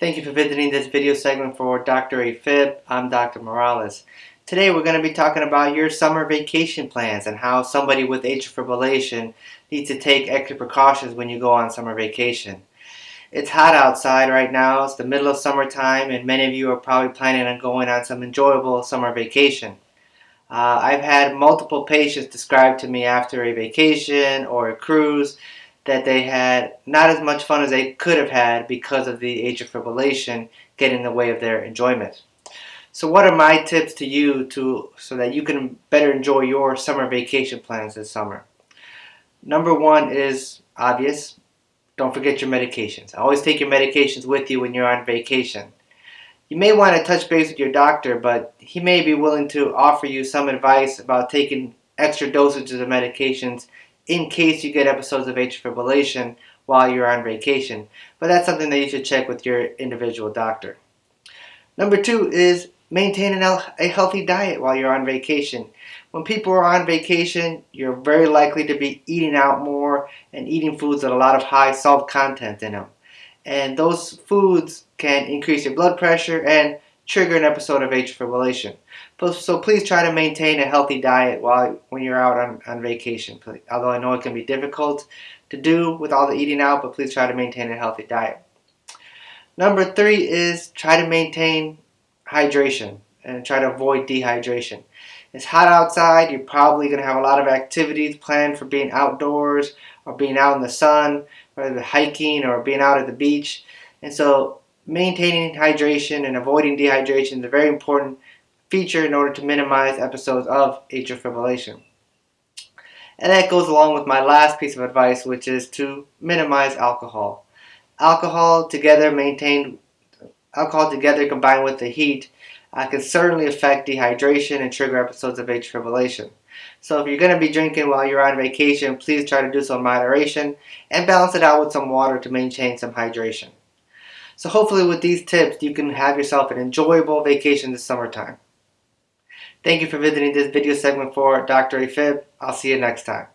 Thank you for visiting this video segment for Dr. AFib. I'm Dr. Morales. Today we're going to be talking about your summer vacation plans and how somebody with atrial fibrillation needs to take extra precautions when you go on summer vacation. It's hot outside right now. It's the middle of summertime and many of you are probably planning on going on some enjoyable summer vacation. Uh, I've had multiple patients describe to me after a vacation or a cruise that they had not as much fun as they could have had because of the atrial fibrillation getting in the way of their enjoyment. So what are my tips to you to so that you can better enjoy your summer vacation plans this summer? Number one is obvious. Don't forget your medications. Always take your medications with you when you're on vacation. You may want to touch base with your doctor, but he may be willing to offer you some advice about taking extra dosages of medications in case you get episodes of atrial fibrillation while you're on vacation. But that's something that you should check with your individual doctor. Number two is maintain a healthy diet while you're on vacation. When people are on vacation, you're very likely to be eating out more and eating foods with a lot of high salt content in them. And those foods can increase your blood pressure and trigger an episode of atrial fibrillation. So please try to maintain a healthy diet while when you're out on, on vacation. Although I know it can be difficult to do with all the eating out, but please try to maintain a healthy diet. Number three is try to maintain hydration and try to avoid dehydration. It's hot outside, you're probably going to have a lot of activities planned for being outdoors or being out in the sun, whether hiking or being out at the beach. And so maintaining hydration and avoiding dehydration is a very important feature in order to minimize episodes of atrial fibrillation. And that goes along with my last piece of advice, which is to minimize alcohol. Alcohol together maintained, alcohol together combined with the heat uh, can certainly affect dehydration and trigger episodes of atrial fibrillation. So if you're going to be drinking while you're on vacation, please try to do so in moderation and balance it out with some water to maintain some hydration. So hopefully with these tips, you can have yourself an enjoyable vacation this summertime. Thank you for visiting this video segment for Dr. AFib. I'll see you next time.